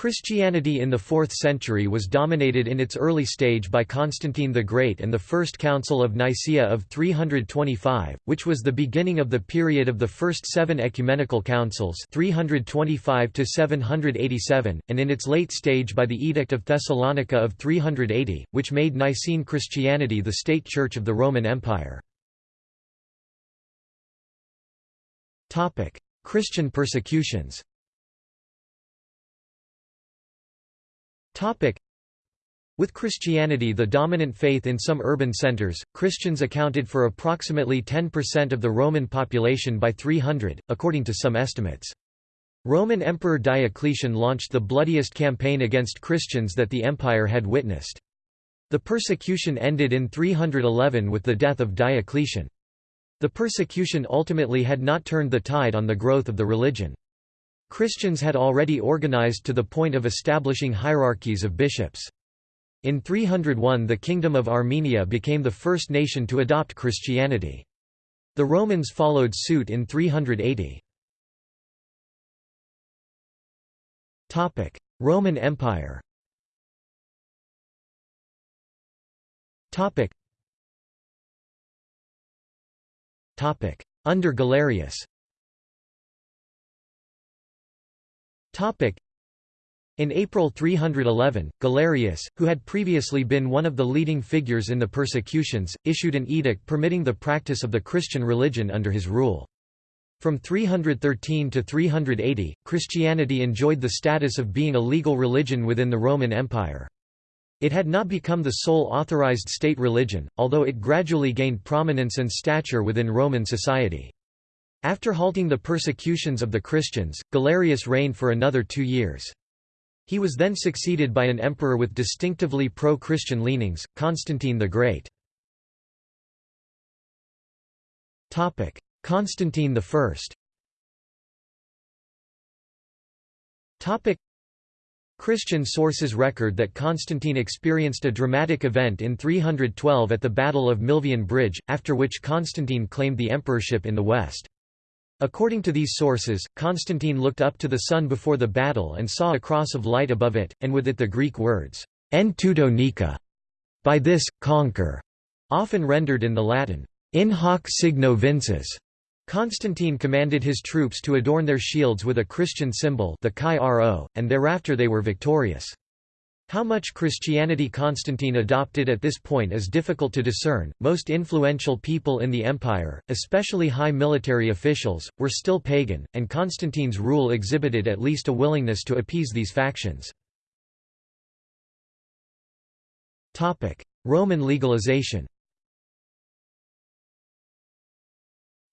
Christianity in the 4th century was dominated in its early stage by Constantine the Great and the First Council of Nicaea of 325, which was the beginning of the period of the first seven ecumenical councils 325 787, and in its late stage by the Edict of Thessalonica of 380, which made Nicene Christianity the state church of the Roman Empire. Christian persecutions With Christianity the dominant faith in some urban centers, Christians accounted for approximately 10% of the Roman population by 300, according to some estimates. Roman Emperor Diocletian launched the bloodiest campaign against Christians that the empire had witnessed. The persecution ended in 311 with the death of Diocletian. The persecution ultimately had not turned the tide on the growth of the religion. Christians had already organized to the point of establishing hierarchies of bishops. In 301 the Kingdom of Armenia became the first nation to adopt Christianity. The Romans followed suit in 380. Roman Empire Under Galerius In April 311, Galerius, who had previously been one of the leading figures in the persecutions, issued an edict permitting the practice of the Christian religion under his rule. From 313 to 380, Christianity enjoyed the status of being a legal religion within the Roman Empire. It had not become the sole authorized state religion, although it gradually gained prominence and stature within Roman society. After halting the persecutions of the Christians, Galerius reigned for another two years. He was then succeeded by an emperor with distinctively pro-Christian leanings, Constantine the Great. Constantine I Christian sources record that Constantine experienced a dramatic event in 312 at the Battle of Milvian Bridge, after which Constantine claimed the emperorship in the west. According to these sources, Constantine looked up to the sun before the battle and saw a cross of light above it, and with it the Greek words, En tuto nika, by this, conquer, often rendered in the Latin, In hoc signo vinces. Constantine commanded his troops to adorn their shields with a Christian symbol the Chi and thereafter they were victorious. How much Christianity Constantine adopted at this point is difficult to discern. Most influential people in the empire, especially high military officials, were still pagan, and Constantine's rule exhibited at least a willingness to appease these factions. Topic: Roman legalization.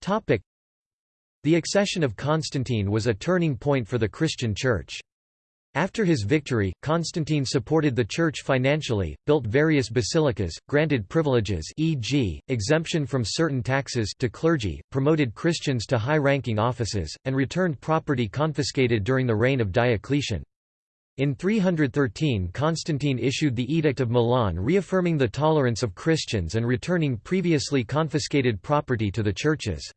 Topic: The accession of Constantine was a turning point for the Christian Church. After his victory, Constantine supported the church financially, built various basilicas, granted privileges e.g., exemption from certain taxes to clergy, promoted Christians to high-ranking offices, and returned property confiscated during the reign of Diocletian. In 313 Constantine issued the Edict of Milan reaffirming the tolerance of Christians and returning previously confiscated property to the churches.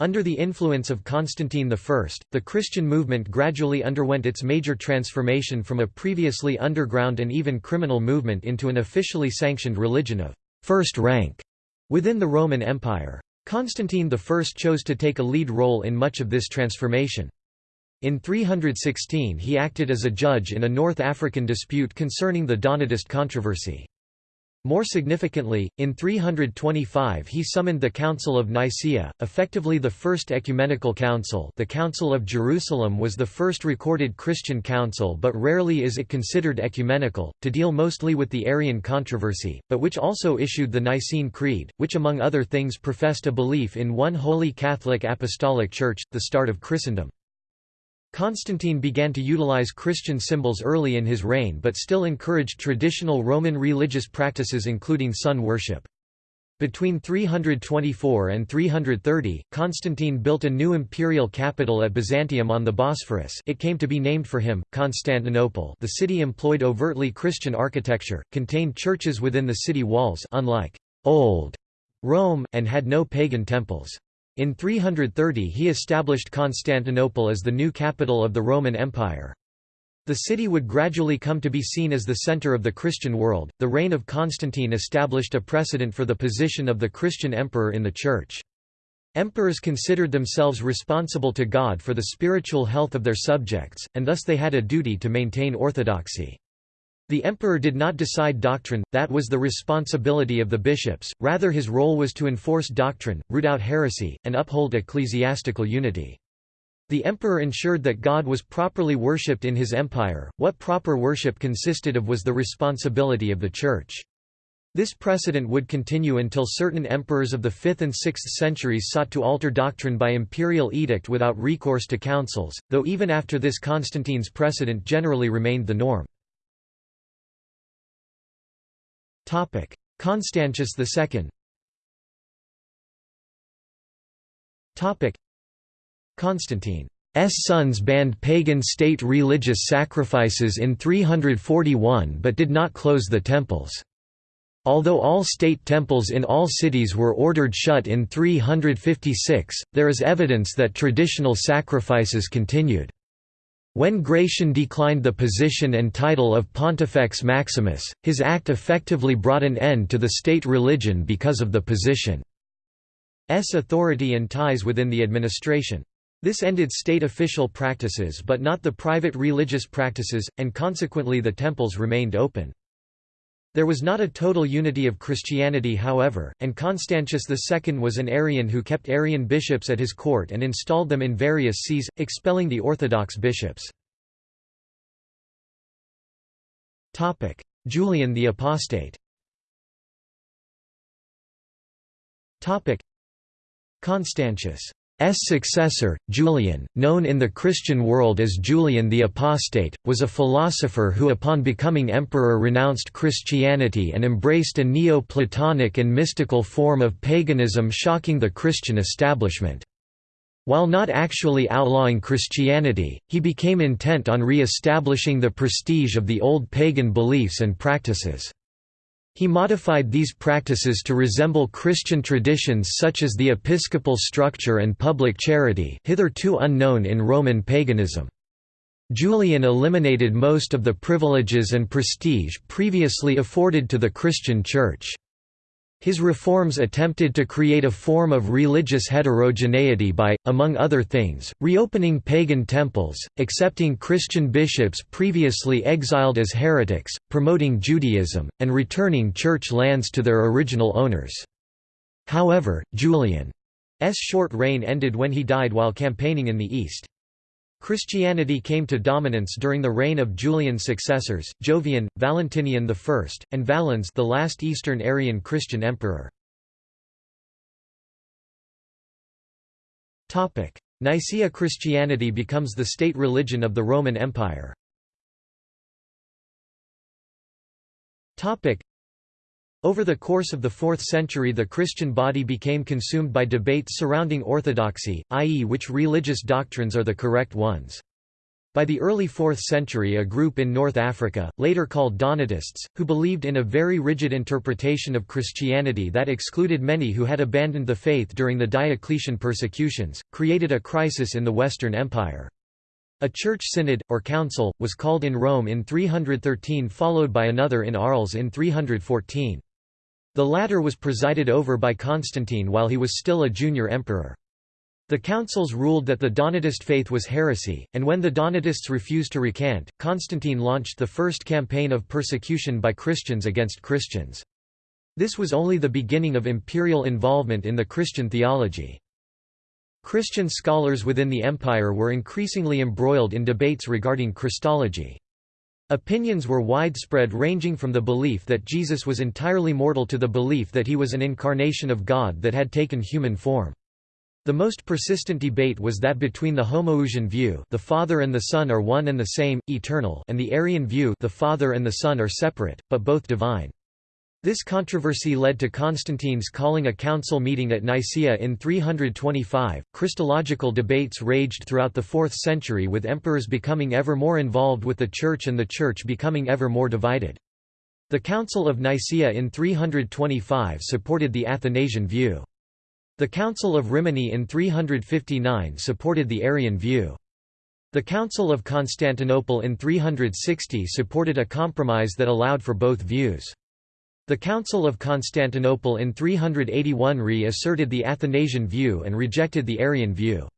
Under the influence of Constantine I, the Christian movement gradually underwent its major transformation from a previously underground and even criminal movement into an officially sanctioned religion of first rank within the Roman Empire. Constantine I chose to take a lead role in much of this transformation. In 316 he acted as a judge in a North African dispute concerning the Donatist controversy. More significantly, in 325 he summoned the Council of Nicaea, effectively the first ecumenical council the Council of Jerusalem was the first recorded Christian council but rarely is it considered ecumenical, to deal mostly with the Arian controversy, but which also issued the Nicene Creed, which among other things professed a belief in one holy Catholic Apostolic Church, the start of Christendom. Constantine began to utilize Christian symbols early in his reign but still encouraged traditional Roman religious practices including sun worship. Between 324 and 330, Constantine built a new imperial capital at Byzantium on the Bosphorus it came to be named for him, Constantinople the city employed overtly Christian architecture, contained churches within the city walls unlike «old» Rome, and had no pagan temples. In 330 he established Constantinople as the new capital of the Roman Empire. The city would gradually come to be seen as the center of the Christian world. The reign of Constantine established a precedent for the position of the Christian emperor in the Church. Emperors considered themselves responsible to God for the spiritual health of their subjects, and thus they had a duty to maintain orthodoxy. The emperor did not decide doctrine, that was the responsibility of the bishops, rather his role was to enforce doctrine, root out heresy, and uphold ecclesiastical unity. The emperor ensured that God was properly worshipped in his empire, what proper worship consisted of was the responsibility of the Church. This precedent would continue until certain emperors of the 5th and 6th centuries sought to alter doctrine by imperial edict without recourse to councils, though even after this Constantine's precedent generally remained the norm. Constantius II Constantine's sons banned pagan state religious sacrifices in 341 but did not close the temples. Although all state temples in all cities were ordered shut in 356, there is evidence that traditional sacrifices continued. When Gratian declined the position and title of Pontifex Maximus, his act effectively brought an end to the state religion because of the position's authority and ties within the administration. This ended state official practices but not the private religious practices, and consequently the temples remained open. There was not a total unity of Christianity however, and Constantius II was an Arian who kept Arian bishops at his court and installed them in various sees, expelling the Orthodox bishops. Julian the Apostate Constantius' successor, Julian, known in the Christian world as Julian the Apostate, was a philosopher who upon becoming emperor renounced Christianity and embraced a Neo-Platonic and mystical form of paganism shocking the Christian establishment. While not actually outlawing Christianity, he became intent on re-establishing the prestige of the old pagan beliefs and practices. He modified these practices to resemble Christian traditions such as the episcopal structure and public charity hitherto unknown in Roman paganism. Julian eliminated most of the privileges and prestige previously afforded to the Christian Church. His reforms attempted to create a form of religious heterogeneity by, among other things, reopening pagan temples, accepting Christian bishops previously exiled as heretics, promoting Judaism, and returning church lands to their original owners. However, Julian's short reign ended when he died while campaigning in the East. Christianity came to dominance during the reign of Julian's successors, Jovian, Valentinian I, and Valens the last Eastern Arian Christian emperor. Nicaea Christianity becomes the state religion of the Roman Empire. Over the course of the 4th century the Christian body became consumed by debates surrounding orthodoxy, i.e. which religious doctrines are the correct ones. By the early 4th century a group in North Africa, later called Donatists, who believed in a very rigid interpretation of Christianity that excluded many who had abandoned the faith during the Diocletian persecutions, created a crisis in the Western Empire. A church synod, or council, was called in Rome in 313 followed by another in Arles in 314. The latter was presided over by Constantine while he was still a junior emperor. The councils ruled that the Donatist faith was heresy, and when the Donatists refused to recant, Constantine launched the first campaign of persecution by Christians against Christians. This was only the beginning of imperial involvement in the Christian theology. Christian scholars within the empire were increasingly embroiled in debates regarding Christology. Opinions were widespread ranging from the belief that Jesus was entirely mortal to the belief that he was an incarnation of God that had taken human form. The most persistent debate was that between the Homoousian view the Father and the Son are one and the same, eternal and the Arian view the Father and the Son are separate, but both divine. This controversy led to Constantine's calling a council meeting at Nicaea in 325. Christological debates raged throughout the 4th century with emperors becoming ever more involved with the Church and the Church becoming ever more divided. The Council of Nicaea in 325 supported the Athanasian view. The Council of Rimini in 359 supported the Arian view. The Council of Constantinople in 360 supported a compromise that allowed for both views. The Council of Constantinople in 381 reasserted the Athanasian view and rejected the Arian view.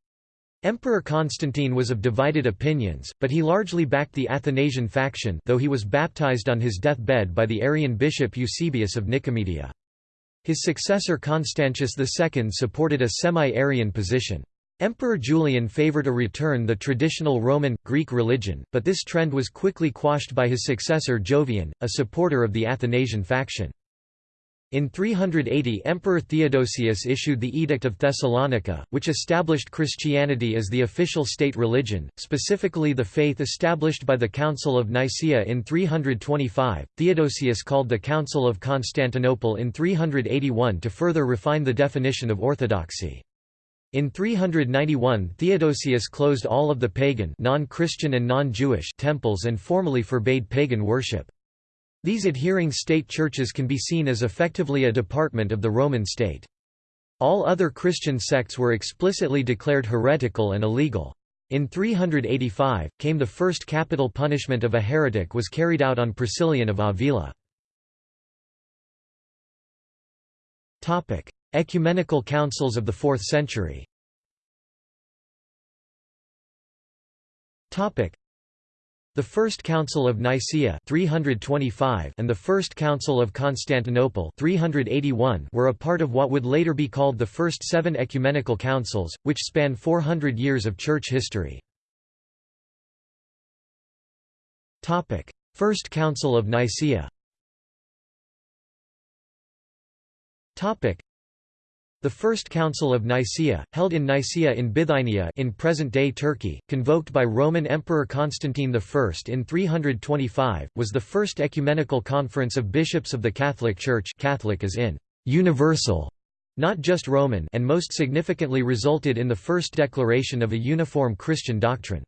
Emperor Constantine was of divided opinions, but he largely backed the Athanasian faction though he was baptized on his deathbed by the Arian bishop Eusebius of Nicomedia. His successor Constantius II supported a semi-Arian position. Emperor Julian favored a return the traditional Roman, Greek religion, but this trend was quickly quashed by his successor Jovian, a supporter of the Athanasian faction. In 380 Emperor Theodosius issued the Edict of Thessalonica, which established Christianity as the official state religion, specifically the faith established by the Council of Nicaea in 325. Theodosius called the Council of Constantinople in 381 to further refine the definition of orthodoxy. In 391 Theodosius closed all of the pagan non-Christian and non-Jewish temples and formally forbade pagan worship. These adhering state churches can be seen as effectively a department of the Roman state. All other Christian sects were explicitly declared heretical and illegal. In 385, came the first capital punishment of a heretic was carried out on Priscillian of Avila. Ecumenical councils of the 4th century. The First Council of Nicaea 325 and the First Council of Constantinople 381 were a part of what would later be called the First Seven Ecumenical Councils, which span 400 years of Church history. First Council of Nicaea the First Council of Nicaea, held in Nicaea in Bithynia in present-day Turkey, convoked by Roman Emperor Constantine I in 325, was the first ecumenical conference of bishops of the Catholic Church Catholic as in «universal», not just Roman and most significantly resulted in the first declaration of a uniform Christian doctrine.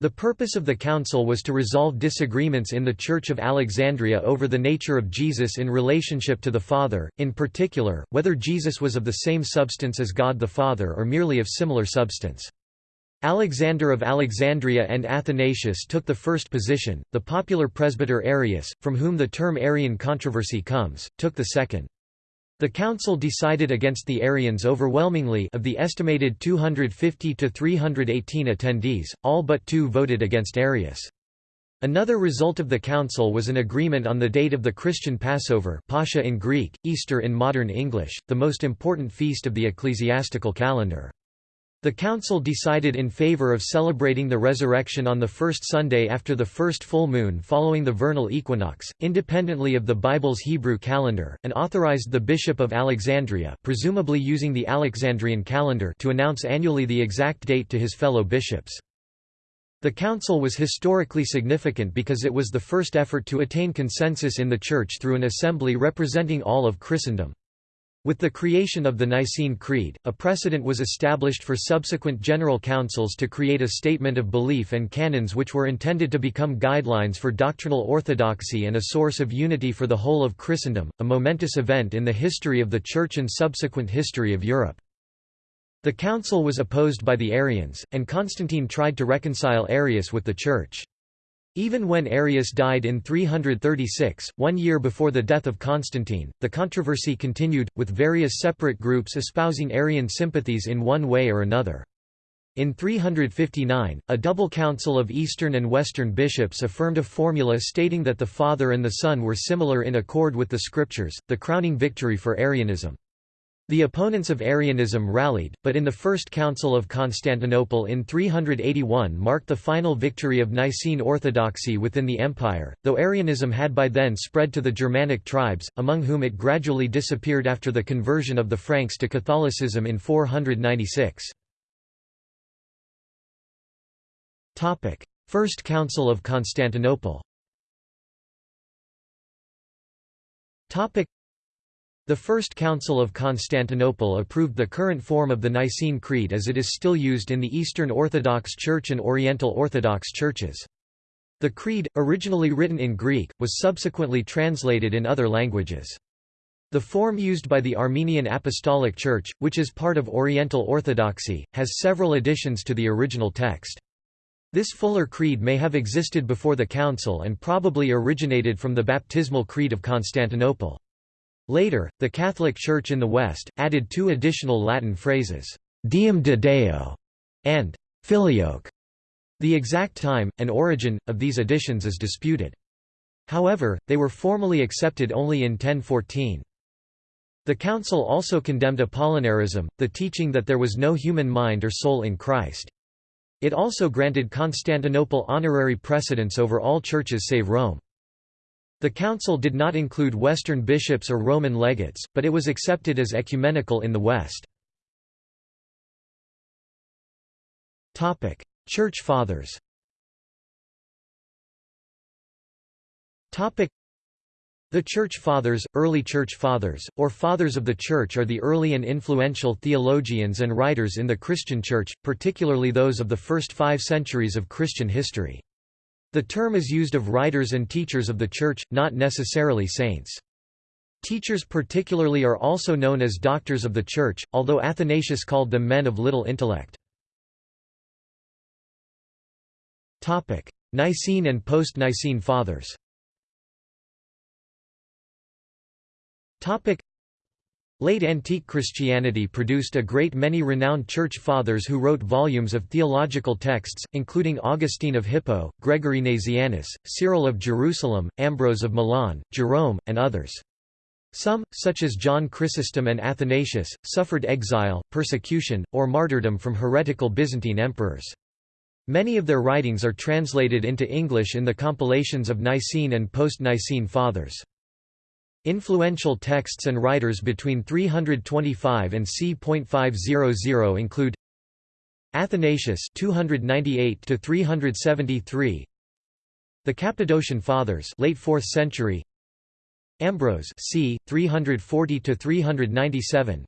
The purpose of the council was to resolve disagreements in the Church of Alexandria over the nature of Jesus in relationship to the Father, in particular, whether Jesus was of the same substance as God the Father or merely of similar substance. Alexander of Alexandria and Athanasius took the first position, the popular presbyter Arius, from whom the term Arian controversy comes, took the second. The council decided against the Arians overwhelmingly of the estimated 250 to 318 attendees, all but two voted against Arius. Another result of the council was an agreement on the date of the Christian Passover Pascha in Greek, Easter in modern English, the most important feast of the ecclesiastical calendar. The council decided in favor of celebrating the resurrection on the first Sunday after the first full moon following the vernal equinox, independently of the Bible's Hebrew calendar, and authorized the Bishop of Alexandria presumably using the Alexandrian calendar to announce annually the exact date to his fellow bishops. The council was historically significant because it was the first effort to attain consensus in the Church through an assembly representing all of Christendom. With the creation of the Nicene Creed, a precedent was established for subsequent general councils to create a statement of belief and canons which were intended to become guidelines for doctrinal orthodoxy and a source of unity for the whole of Christendom, a momentous event in the history of the Church and subsequent history of Europe. The council was opposed by the Arians, and Constantine tried to reconcile Arius with the Church. Even when Arius died in 336, one year before the death of Constantine, the controversy continued, with various separate groups espousing Arian sympathies in one way or another. In 359, a double council of Eastern and Western bishops affirmed a formula stating that the Father and the Son were similar in accord with the Scriptures, the crowning victory for Arianism. The opponents of Arianism rallied, but in the First Council of Constantinople in 381 marked the final victory of Nicene orthodoxy within the empire, though Arianism had by then spread to the Germanic tribes, among whom it gradually disappeared after the conversion of the Franks to Catholicism in 496. First Council of Constantinople the First Council of Constantinople approved the current form of the Nicene Creed as it is still used in the Eastern Orthodox Church and Oriental Orthodox churches. The Creed, originally written in Greek, was subsequently translated in other languages. The form used by the Armenian Apostolic Church, which is part of Oriental Orthodoxy, has several additions to the original text. This fuller creed may have existed before the Council and probably originated from the baptismal creed of Constantinople. Later, the Catholic Church in the West, added two additional Latin phrases, Deum de Deo and Filioque. The exact time, and origin, of these additions is disputed. However, they were formally accepted only in 1014. The Council also condemned Apollinarism, the teaching that there was no human mind or soul in Christ. It also granted Constantinople honorary precedence over all churches save Rome. The council did not include Western bishops or Roman legates, but it was accepted as ecumenical in the West. Church Fathers the Church Fathers, early Church Fathers, or Fathers of the Church are the early and influential theologians and writers in the Christian Church, particularly those of the first five centuries of Christian history. The term is used of writers and teachers of the Church, not necessarily saints. Teachers particularly are also known as doctors of the Church, although Athanasius called them men of little intellect. Nicene and post-Nicene Fathers Late antique Christianity produced a great many renowned church fathers who wrote volumes of theological texts, including Augustine of Hippo, Gregory Nazianzus, Cyril of Jerusalem, Ambrose of Milan, Jerome, and others. Some, such as John Chrysostom and Athanasius, suffered exile, persecution, or martyrdom from heretical Byzantine emperors. Many of their writings are translated into English in the compilations of Nicene and post-Nicene Fathers. Influential texts and writers between 325 and c.500 include Athanasius 298 to 373 The Cappadocian Fathers late 4th century Ambrose c 340 to 397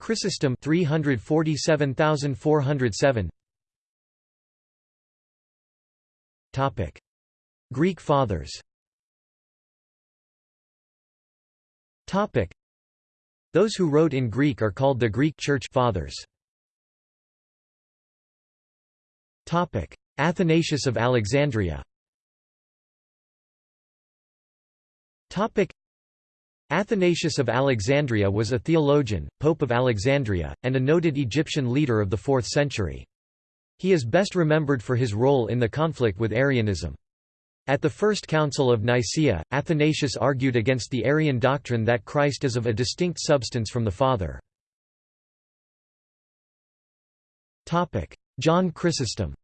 Chrysostom 347407 Topic Greek Fathers Those who wrote in Greek are called the Greek Church Fathers. Athanasius of Alexandria Athanasius of Alexandria was a theologian, Pope of Alexandria, and a noted Egyptian leader of the 4th century. He is best remembered for his role in the conflict with Arianism. At the First Council of Nicaea, Athanasius argued against the Arian doctrine that Christ is of a distinct substance from the Father. John Chrysostom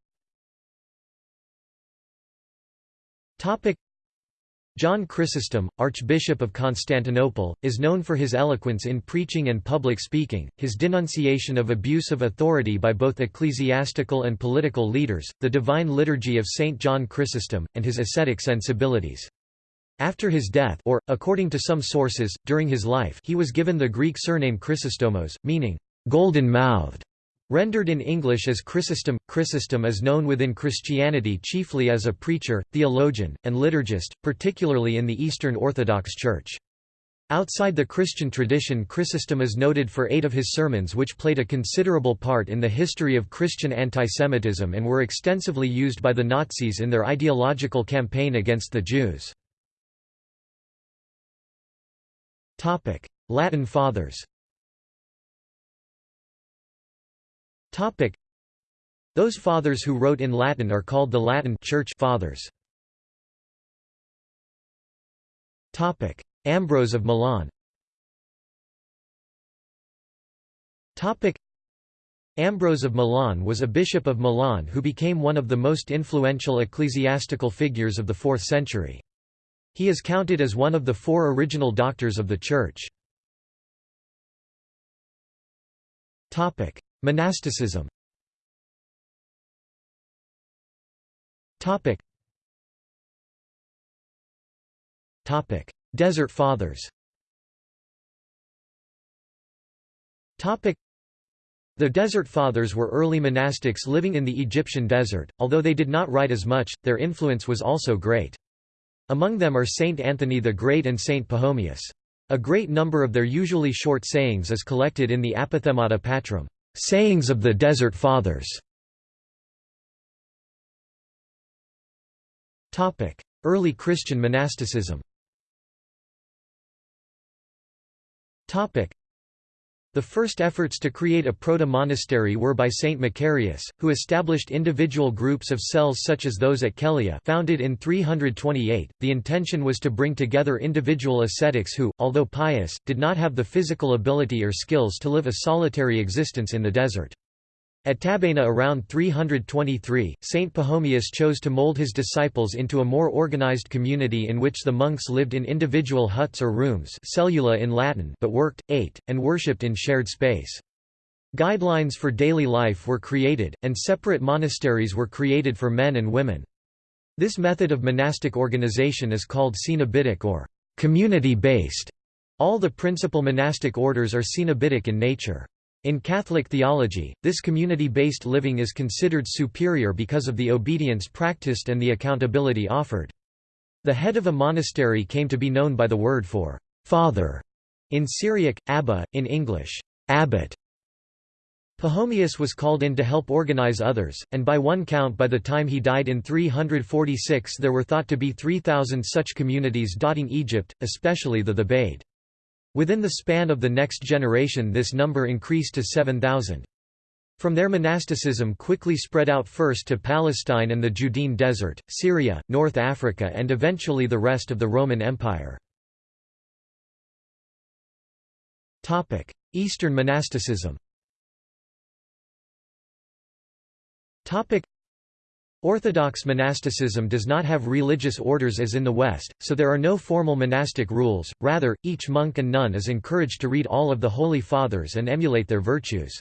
John Chrysostom, Archbishop of Constantinople, is known for his eloquence in preaching and public speaking, his denunciation of abuse of authority by both ecclesiastical and political leaders, the divine liturgy of St. John Chrysostom, and his ascetic sensibilities. After his death or, according to some sources, during his life he was given the Greek surname Chrysostomos, meaning, golden-mouthed. Rendered in English as Chrysostom, Chrysostom is known within Christianity chiefly as a preacher, theologian, and liturgist, particularly in the Eastern Orthodox Church. Outside the Christian tradition Chrysostom is noted for eight of his sermons which played a considerable part in the history of Christian antisemitism and were extensively used by the Nazis in their ideological campaign against the Jews. Latin Fathers Those fathers who wrote in Latin are called the Latin Church Fathers. Ambrose of Milan Ambrose of Milan was a bishop of Milan who became one of the most influential ecclesiastical figures of the 4th century. He is counted as one of the four original doctors of the Church. Monasticism. Topic. Topic. Desert Fathers. Topic. The Desert Fathers were early monastics living in the Egyptian desert, although they did not write as much, their influence was also great. Among them are Saint Anthony the Great and Saint Pachomius. A great number of their usually short sayings is collected in the Apophthegmata Patrum, sayings of the Desert Fathers. Early Christian monasticism the first efforts to create a proto-monastery were by Saint Macarius, who established individual groups of cells such as those at Kellia founded in 328. The intention was to bring together individual ascetics who, although pious, did not have the physical ability or skills to live a solitary existence in the desert. At Tabenna around 323, Saint Pachomius chose to mold his disciples into a more organized community in which the monks lived in individual huts or rooms cellula in Latin but worked, ate, and worshipped in shared space. Guidelines for daily life were created, and separate monasteries were created for men and women. This method of monastic organization is called cenobitic or community-based. All the principal monastic orders are cenobitic in nature. In Catholic theology, this community-based living is considered superior because of the obedience practiced and the accountability offered. The head of a monastery came to be known by the word for «father» in Syriac, abba, in English, abbot. Pachomius was called in to help organize others, and by one count by the time he died in 346 there were thought to be 3,000 such communities dotting Egypt, especially the Thebaid. Within the span of the next generation this number increased to 7,000. From there monasticism quickly spread out first to Palestine and the Judean Desert, Syria, North Africa and eventually the rest of the Roman Empire. Eastern monasticism Orthodox monasticism does not have religious orders as in the West, so there are no formal monastic rules, rather, each monk and nun is encouraged to read all of the Holy Fathers and emulate their virtues.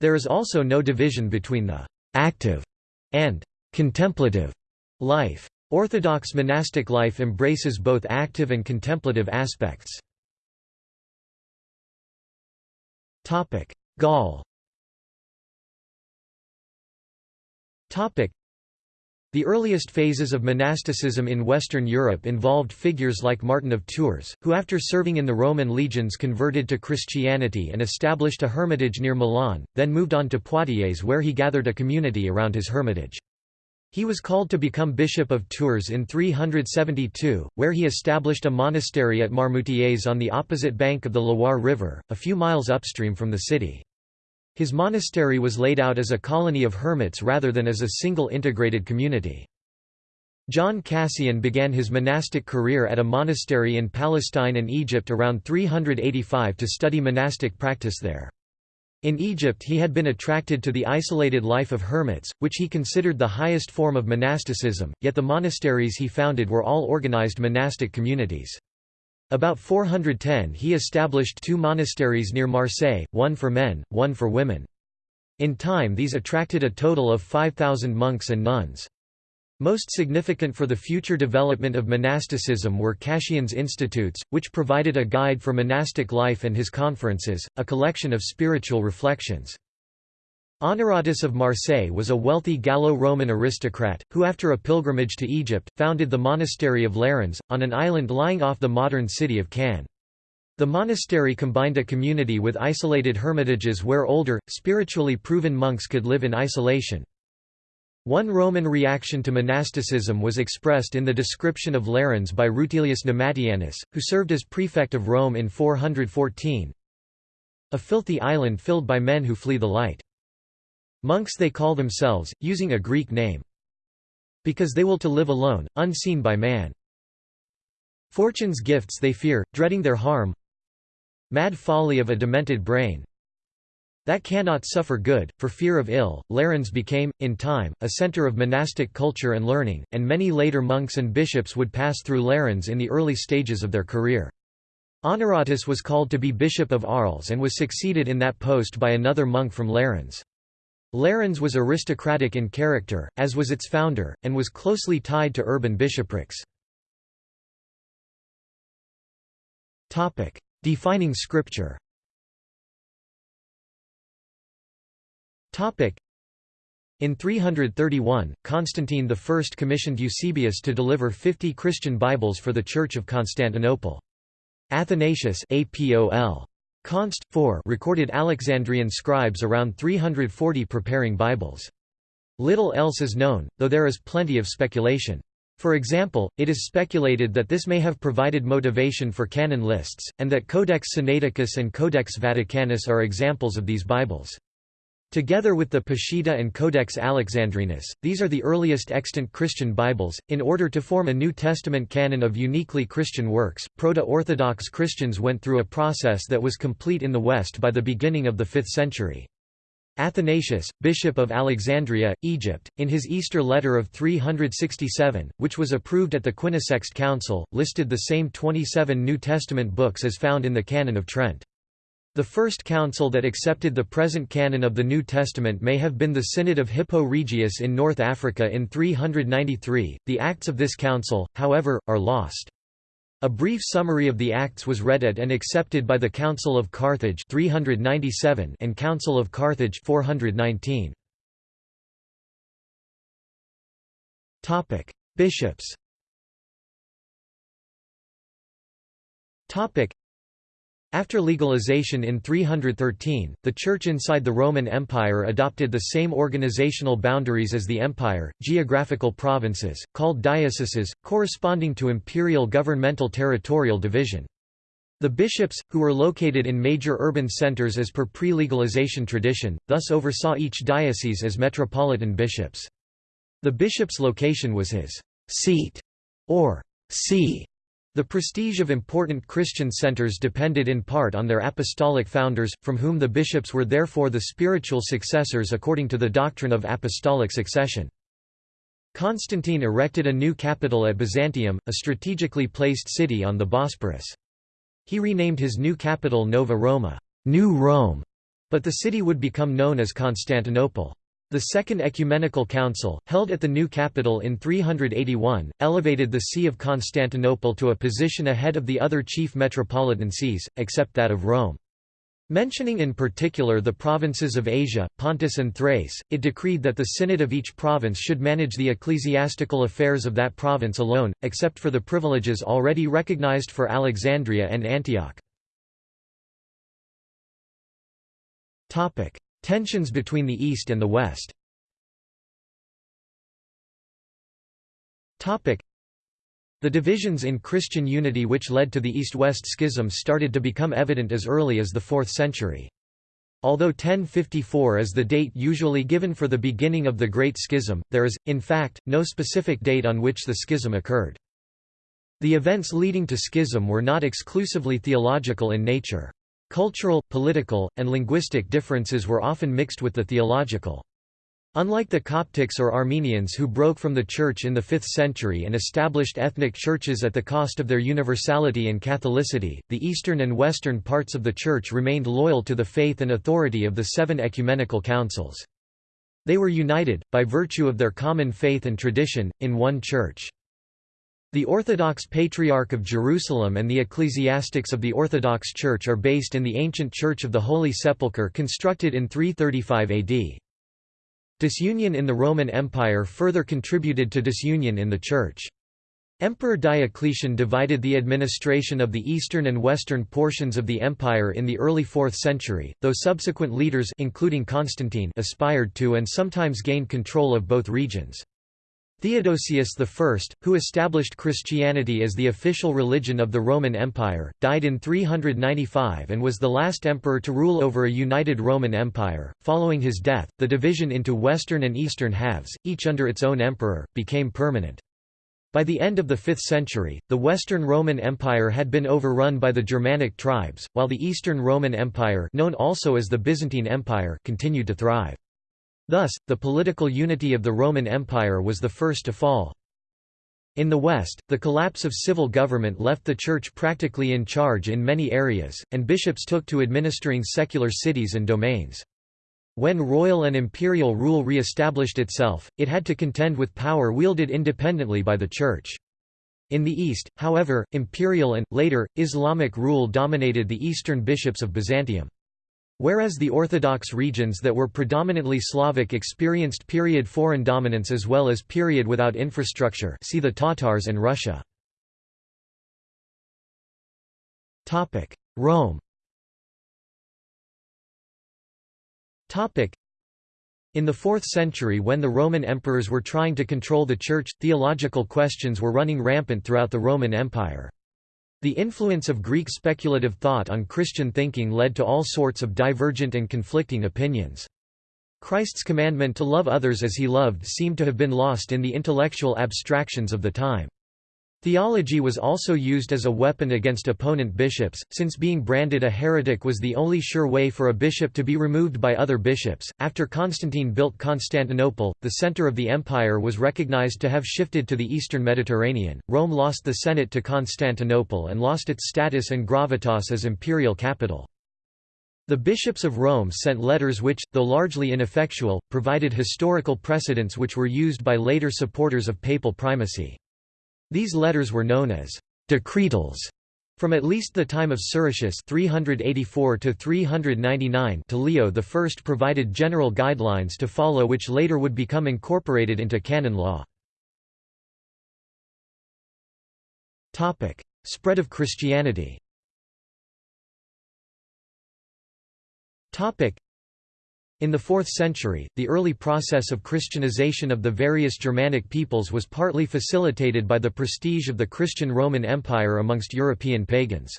There is also no division between the «active» and «contemplative» life. Orthodox monastic life embraces both active and contemplative aspects. Gaul the earliest phases of monasticism in Western Europe involved figures like Martin of Tours, who after serving in the Roman legions converted to Christianity and established a hermitage near Milan, then moved on to Poitiers where he gathered a community around his hermitage. He was called to become Bishop of Tours in 372, where he established a monastery at Marmoutiers on the opposite bank of the Loire River, a few miles upstream from the city. His monastery was laid out as a colony of hermits rather than as a single integrated community. John Cassian began his monastic career at a monastery in Palestine and Egypt around 385 to study monastic practice there. In Egypt he had been attracted to the isolated life of hermits, which he considered the highest form of monasticism, yet the monasteries he founded were all organized monastic communities. About 410 he established two monasteries near Marseille, one for men, one for women. In time these attracted a total of 5,000 monks and nuns. Most significant for the future development of monasticism were Cassian's institutes, which provided a guide for monastic life and his conferences, a collection of spiritual reflections. Honoratus of Marseille was a wealthy Gallo-Roman aristocrat, who after a pilgrimage to Egypt, founded the monastery of Lérins, on an island lying off the modern city of Cannes. The monastery combined a community with isolated hermitages where older, spiritually proven monks could live in isolation. One Roman reaction to monasticism was expressed in the description of Lérins by Rutilius Namatianus, who served as prefect of Rome in 414. A filthy island filled by men who flee the light. Monks they call themselves, using a Greek name. Because they will to live alone, unseen by man. Fortune's gifts they fear, dreading their harm. Mad folly of a demented brain. That cannot suffer good, for fear of ill. Lérins became, in time, a center of monastic culture and learning, and many later monks and bishops would pass through Lérins in the early stages of their career. Honoratus was called to be Bishop of Arles and was succeeded in that post by another monk from Lérins. Lérins was aristocratic in character, as was its founder, and was closely tied to urban bishoprics. Defining scripture in 331, Constantine I commissioned Eusebius to deliver 50 Christian Bibles for the Church of Constantinople. Athanasius APOL. Const. 4 recorded Alexandrian scribes around 340 preparing Bibles. Little else is known, though there is plenty of speculation. For example, it is speculated that this may have provided motivation for canon lists, and that Codex Sinaiticus and Codex Vaticanus are examples of these Bibles. Together with the Peshitta and Codex Alexandrinus, these are the earliest extant Christian Bibles. In order to form a New Testament canon of uniquely Christian works, Proto Orthodox Christians went through a process that was complete in the West by the beginning of the 5th century. Athanasius, bishop of Alexandria, Egypt, in his Easter letter of 367, which was approved at the Quinisext Council, listed the same 27 New Testament books as found in the Canon of Trent. The first council that accepted the present canon of the New Testament may have been the Synod of Hippo Regius in North Africa in 393. The acts of this council, however, are lost. A brief summary of the Acts was read at and accepted by the Council of Carthage 397 and Council of Carthage 419. Topic: Bishops. Topic: after legalization in 313, the Church inside the Roman Empire adopted the same organizational boundaries as the empire, geographical provinces, called dioceses, corresponding to imperial governmental territorial division. The bishops, who were located in major urban centers as per pre-legalization tradition, thus oversaw each diocese as metropolitan bishops. The bishop's location was his seat, or see, the prestige of important Christian centers depended in part on their apostolic founders, from whom the bishops were therefore the spiritual successors according to the doctrine of apostolic succession. Constantine erected a new capital at Byzantium, a strategically placed city on the Bosporus. He renamed his new capital Nova Roma, New Rome, but the city would become known as Constantinople. The Second Ecumenical Council, held at the new capital in 381, elevated the See of Constantinople to a position ahead of the other chief metropolitan sees, except that of Rome. Mentioning in particular the provinces of Asia, Pontus and Thrace, it decreed that the synod of each province should manage the ecclesiastical affairs of that province alone, except for the privileges already recognized for Alexandria and Antioch. Tensions between the East and the West The divisions in Christian unity which led to the East-West schism started to become evident as early as the 4th century. Although 1054 is the date usually given for the beginning of the Great Schism, there is, in fact, no specific date on which the schism occurred. The events leading to schism were not exclusively theological in nature. Cultural, political, and linguistic differences were often mixed with the theological. Unlike the Coptics or Armenians who broke from the Church in the 5th century and established ethnic churches at the cost of their universality and Catholicity, the eastern and western parts of the Church remained loyal to the faith and authority of the seven ecumenical councils. They were united, by virtue of their common faith and tradition, in one Church. The Orthodox Patriarch of Jerusalem and the ecclesiastics of the Orthodox Church are based in the ancient Church of the Holy Sepulchre constructed in 335 AD. Disunion in the Roman Empire further contributed to disunion in the Church. Emperor Diocletian divided the administration of the eastern and western portions of the empire in the early 4th century, though subsequent leaders including Constantine aspired to and sometimes gained control of both regions. Theodosius I, who established Christianity as the official religion of the Roman Empire, died in 395 and was the last emperor to rule over a united Roman Empire. Following his death, the division into western and eastern halves, each under its own emperor, became permanent. By the end of the 5th century, the Western Roman Empire had been overrun by the Germanic tribes, while the Eastern Roman Empire known also as the Byzantine Empire continued to thrive. Thus, the political unity of the Roman Empire was the first to fall. In the West, the collapse of civil government left the Church practically in charge in many areas, and bishops took to administering secular cities and domains. When royal and imperial rule re-established itself, it had to contend with power wielded independently by the Church. In the East, however, imperial and, later, Islamic rule dominated the eastern bishops of Byzantium. Whereas the Orthodox regions that were predominantly Slavic experienced period foreign dominance as well as period without infrastructure see the Tatars and Russia. Rome in the 4th century when the Roman emperors were trying to control the Church, theological questions were running rampant throughout the Roman Empire. The influence of Greek speculative thought on Christian thinking led to all sorts of divergent and conflicting opinions. Christ's commandment to love others as he loved seemed to have been lost in the intellectual abstractions of the time. Theology was also used as a weapon against opponent bishops, since being branded a heretic was the only sure way for a bishop to be removed by other bishops. After Constantine built Constantinople, the center of the empire was recognized to have shifted to the eastern Mediterranean. Rome lost the Senate to Constantinople and lost its status and gravitas as imperial capital. The bishops of Rome sent letters which, though largely ineffectual, provided historical precedents which were used by later supporters of papal primacy. These letters were known as decretals from at least the time of Siricius 384 to 399 to Leo I provided general guidelines to follow which later would become incorporated into canon law. Topic: Spread of Christianity. Topic: in the 4th century, the early process of Christianization of the various Germanic peoples was partly facilitated by the prestige of the Christian Roman Empire amongst European pagans.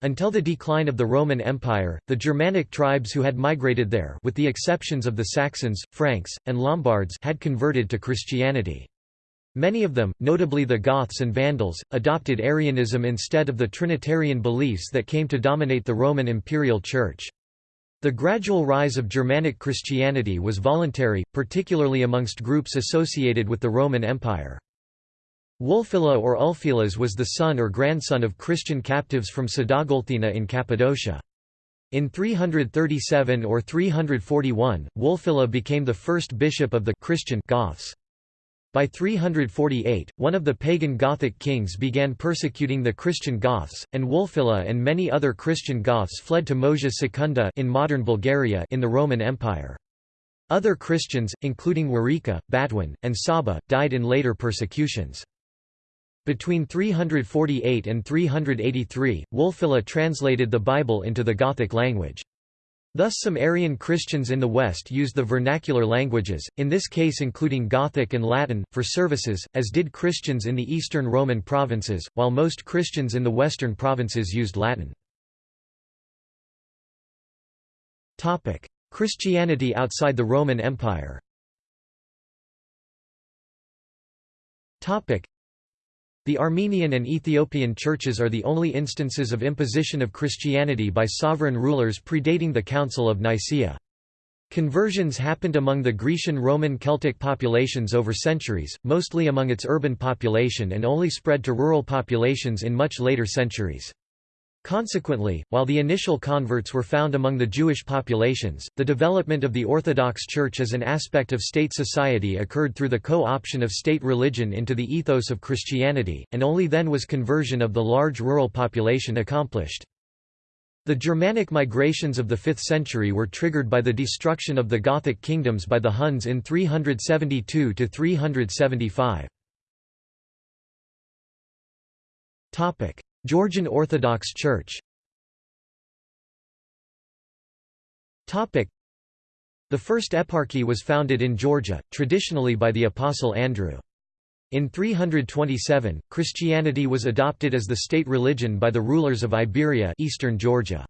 Until the decline of the Roman Empire, the Germanic tribes who had migrated there with the exceptions of the Saxons, Franks, and Lombards had converted to Christianity. Many of them, notably the Goths and Vandals, adopted Arianism instead of the Trinitarian beliefs that came to dominate the Roman imperial church. The gradual rise of Germanic Christianity was voluntary, particularly amongst groups associated with the Roman Empire. Wulfila or Ulfilas was the son or grandson of Christian captives from Sadagolthina in Cappadocia. In 337 or 341, Wulfila became the first bishop of the Christian Goths. By 348, one of the pagan Gothic kings began persecuting the Christian Goths, and Wulfila and many other Christian Goths fled to Moesia Secunda in modern Bulgaria in the Roman Empire. Other Christians, including Wereka, Batwin, and Saba, died in later persecutions. Between 348 and 383, Wulfila translated the Bible into the Gothic language. Thus some Arian Christians in the West used the vernacular languages, in this case including Gothic and Latin, for services, as did Christians in the eastern Roman provinces, while most Christians in the western provinces used Latin. Christianity outside the Roman Empire the Armenian and Ethiopian churches are the only instances of imposition of Christianity by sovereign rulers predating the Council of Nicaea. Conversions happened among the Grecian Roman Celtic populations over centuries, mostly among its urban population and only spread to rural populations in much later centuries. Consequently, while the initial converts were found among the Jewish populations, the development of the Orthodox Church as an aspect of state society occurred through the co-option of state religion into the ethos of Christianity, and only then was conversion of the large rural population accomplished. The Germanic migrations of the 5th century were triggered by the destruction of the Gothic kingdoms by the Huns in 372–375. Georgian Orthodox Church The first eparchy was founded in Georgia, traditionally by the Apostle Andrew. In 327, Christianity was adopted as the state religion by the rulers of Iberia eastern Georgia.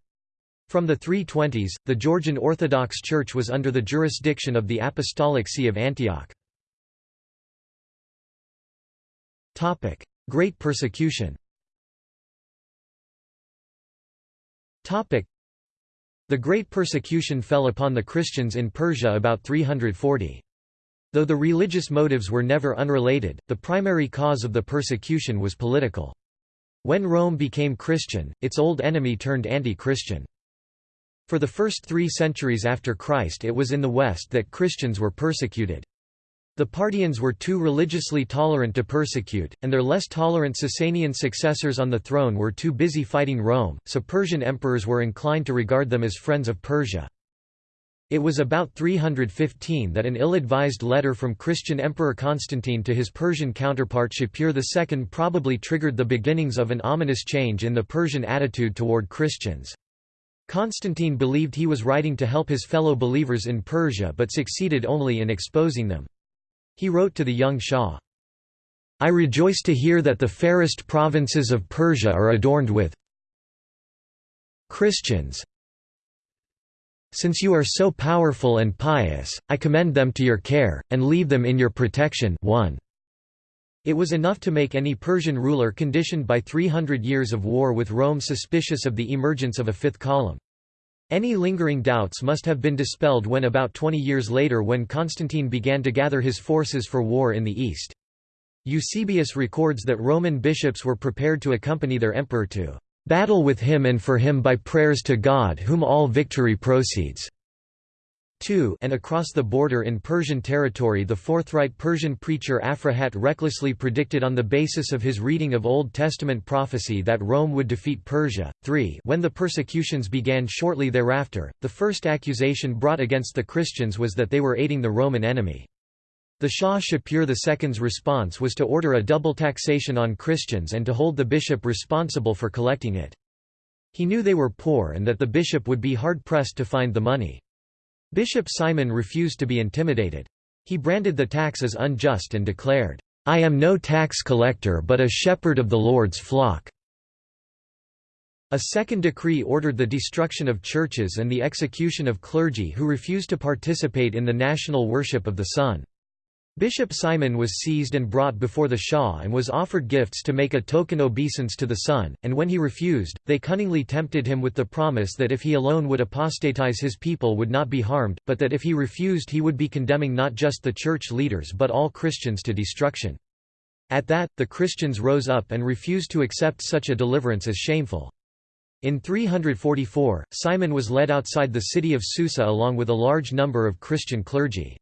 From the 320s, the Georgian Orthodox Church was under the jurisdiction of the Apostolic See of Antioch. Great persecution The Great Persecution fell upon the Christians in Persia about 340. Though the religious motives were never unrelated, the primary cause of the persecution was political. When Rome became Christian, its old enemy turned anti-Christian. For the first three centuries after Christ it was in the West that Christians were persecuted. The Parthians were too religiously tolerant to persecute, and their less tolerant Sasanian successors on the throne were too busy fighting Rome, so Persian emperors were inclined to regard them as friends of Persia. It was about 315 that an ill-advised letter from Christian Emperor Constantine to his Persian counterpart Shapur II probably triggered the beginnings of an ominous change in the Persian attitude toward Christians. Constantine believed he was writing to help his fellow believers in Persia but succeeded only in exposing them. He wrote to the young Shah, I rejoice to hear that the fairest provinces of Persia are adorned with Christians, since you are so powerful and pious, I commend them to your care, and leave them in your protection 1. It was enough to make any Persian ruler conditioned by 300 years of war with Rome suspicious of the emergence of a fifth column. Any lingering doubts must have been dispelled when about 20 years later when Constantine began to gather his forces for war in the east. Eusebius records that Roman bishops were prepared to accompany their emperor to Battle with him and for him by prayers to God whom all victory proceeds. 2 and across the border in Persian territory the forthright Persian preacher Aphrahat recklessly predicted on the basis of his reading of Old Testament prophecy that Rome would defeat Persia. 3 When the persecutions began shortly thereafter, the first accusation brought against the Christians was that they were aiding the Roman enemy. The Shah Shapur II's response was to order a double taxation on Christians and to hold the bishop responsible for collecting it. He knew they were poor and that the bishop would be hard-pressed to find the money. Bishop Simon refused to be intimidated. He branded the tax as unjust and declared, "'I am no tax collector but a shepherd of the Lord's flock." A second decree ordered the destruction of churches and the execution of clergy who refused to participate in the national worship of the sun. Bishop Simon was seized and brought before the Shah and was offered gifts to make a token obeisance to the sun, and when he refused, they cunningly tempted him with the promise that if he alone would apostatize his people would not be harmed, but that if he refused he would be condemning not just the church leaders but all Christians to destruction. At that, the Christians rose up and refused to accept such a deliverance as shameful. In 344, Simon was led outside the city of Susa along with a large number of Christian clergy.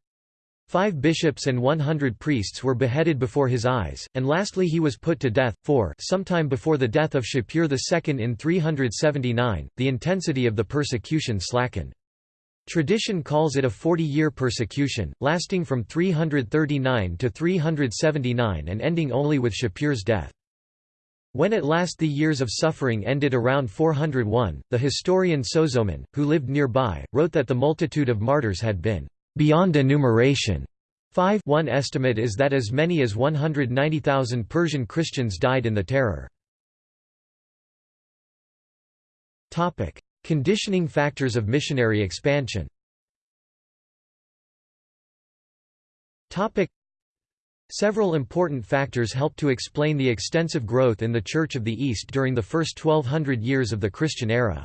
Five bishops and 100 priests were beheaded before his eyes, and lastly he was put to death. 4 Sometime before the death of Shapur II in 379, the intensity of the persecution slackened. Tradition calls it a 40-year persecution, lasting from 339 to 379 and ending only with Shapur's death. When at last the years of suffering ended around 401, the historian Sozomen, who lived nearby, wrote that the multitude of martyrs had been beyond enumeration. 5 One estimate is that as many as 190,000 Persian Christians died in the terror. Topic: Conditioning factors of missionary expansion Topic: Several important factors help to explain the extensive growth in the Church of the East during the first 1200 years of the Christian era.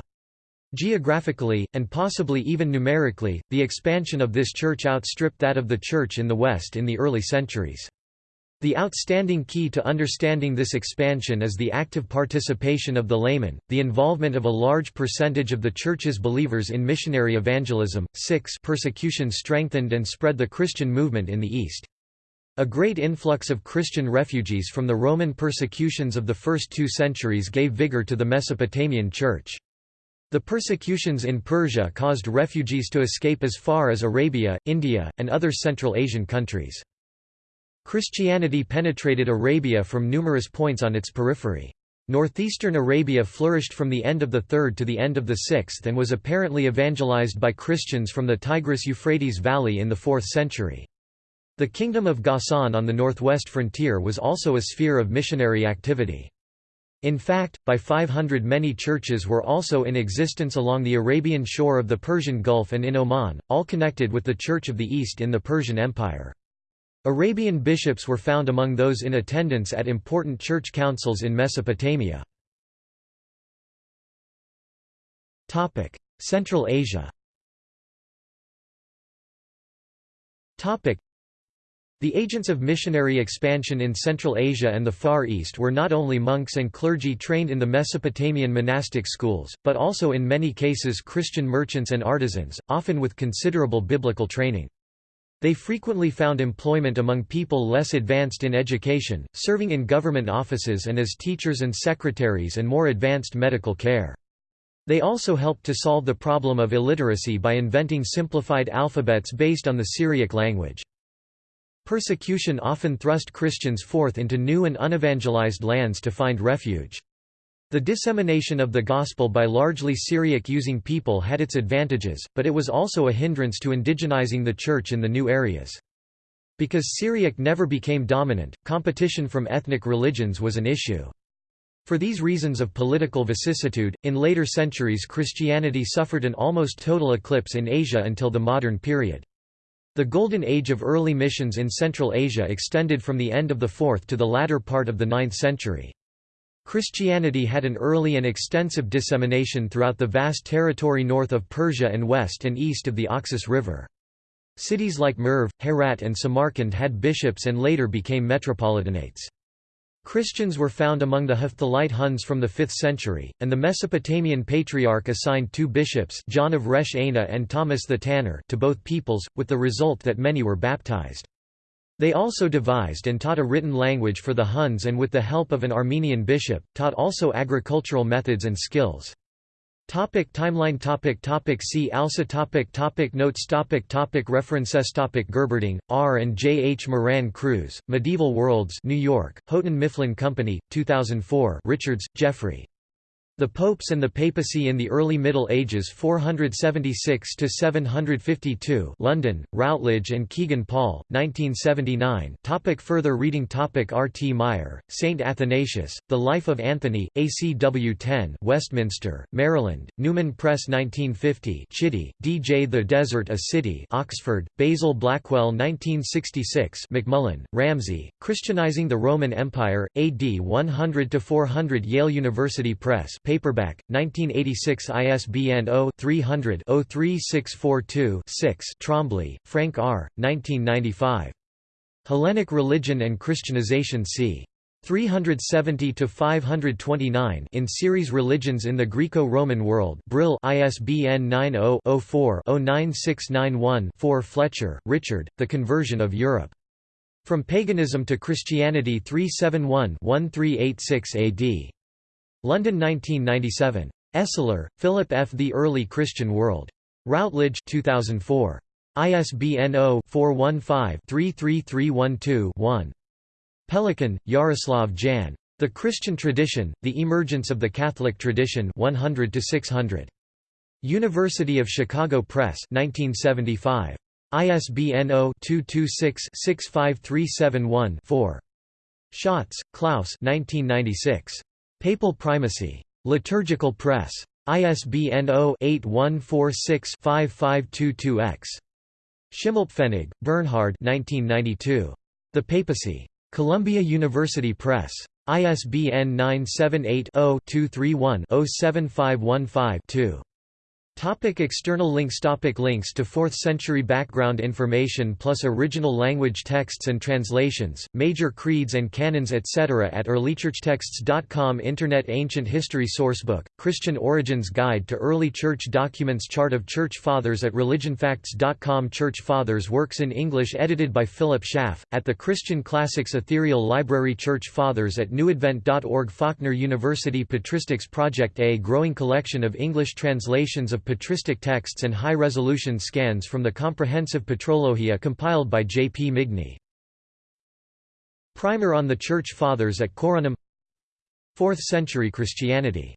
Geographically, and possibly even numerically, the expansion of this church outstripped that of the church in the West in the early centuries. The outstanding key to understanding this expansion is the active participation of the layman, the involvement of a large percentage of the Church's believers in missionary evangelism. 6 Persecution strengthened and spread the Christian movement in the East. A great influx of Christian refugees from the Roman persecutions of the first two centuries gave vigor to the Mesopotamian Church. The persecutions in Persia caused refugees to escape as far as Arabia, India, and other Central Asian countries. Christianity penetrated Arabia from numerous points on its periphery. Northeastern Arabia flourished from the end of the 3rd to the end of the 6th and was apparently evangelized by Christians from the Tigris-Euphrates valley in the 4th century. The Kingdom of Ghassan on the northwest frontier was also a sphere of missionary activity. In fact, by 500 many churches were also in existence along the Arabian shore of the Persian Gulf and in Oman, all connected with the Church of the East in the Persian Empire. Arabian bishops were found among those in attendance at important church councils in Mesopotamia. Central Asia the agents of missionary expansion in Central Asia and the Far East were not only monks and clergy trained in the Mesopotamian monastic schools, but also in many cases Christian merchants and artisans, often with considerable biblical training. They frequently found employment among people less advanced in education, serving in government offices and as teachers and secretaries and more advanced medical care. They also helped to solve the problem of illiteracy by inventing simplified alphabets based on the Syriac language. Persecution often thrust Christians forth into new and unevangelized lands to find refuge. The dissemination of the Gospel by largely Syriac-using people had its advantages, but it was also a hindrance to indigenizing the Church in the new areas. Because Syriac never became dominant, competition from ethnic religions was an issue. For these reasons of political vicissitude, in later centuries Christianity suffered an almost total eclipse in Asia until the modern period. The Golden Age of early missions in Central Asia extended from the end of the 4th to the latter part of the 9th century. Christianity had an early and extensive dissemination throughout the vast territory north of Persia and west and east of the Oxus River. Cities like Merv, Herat and Samarkand had bishops and later became metropolitanates. Christians were found among the Hephthalite Huns from the 5th century, and the Mesopotamian Patriarch assigned two bishops John of Resh Aina and Thomas the Tanner to both peoples, with the result that many were baptized. They also devised and taught a written language for the Huns and with the help of an Armenian bishop, taught also agricultural methods and skills. Topic timeline topic topic See also topic topic Notes topic topic References topic Gerberding, R. and J. H. Moran Cruz, Medieval Worlds New York, Houghton Mifflin Company, 2004 Richards, Jeffrey. The Popes and the Papacy in the Early Middle Ages 476 to 752 London, Routledge and Kegan Paul, 1979 topic Further reading topic R. T. Meyer, St. Athanasius, The Life of Anthony, ACW 10 Westminster, Maryland, Newman Press 1950 Chitty, D. J. The Desert a City Oxford, Basil Blackwell 1966 Macmullen, Ramsay Christianizing the Roman Empire, AD 100 to 400 Yale University Press Paperback, 1986 ISBN 0-300-03642-6 Trombley, Frank R., 1995. Hellenic Religion and Christianization c. 370–529 in Series Religions in the Greco-Roman World Brill ISBN 90-04-09691-4 Fletcher, Richard, The Conversion of Europe. From Paganism to Christianity 371-1386 AD. London 1997. Esler, Philip F. The Early Christian World. Routledge 2004. ISBN 0-415-33312-1. Pelikan, Jaroslav Jan. The Christian Tradition, The Emergence of the Catholic Tradition 100 600. University of Chicago Press 1975. ISBN 0-226-65371-4. Schatz, Klaus 1996. Papal Primacy. Liturgical Press. ISBN 0-8146-5522-X. Schimmelpfennig, Bernhard 1992. The Papacy. Columbia University Press. ISBN 978 0 231 07515 2. Topic external links Topic Links to 4th-century background information plus original language texts and translations, major creeds and canons etc. at earlychurchtexts.com Internet Ancient History Sourcebook, Christian Origins Guide to Early Church Documents Chart of Church Fathers at religionfacts.com Church Fathers Works in English edited by Philip Schaff, at the Christian Classics Ethereal Library Church Fathers at newadvent.org Faulkner University Patristics Project A growing collection of English translations of patristic texts and high-resolution scans from the comprehensive Patrologia compiled by J. P. Migne. Primer on the Church Fathers at Corunum 4th century Christianity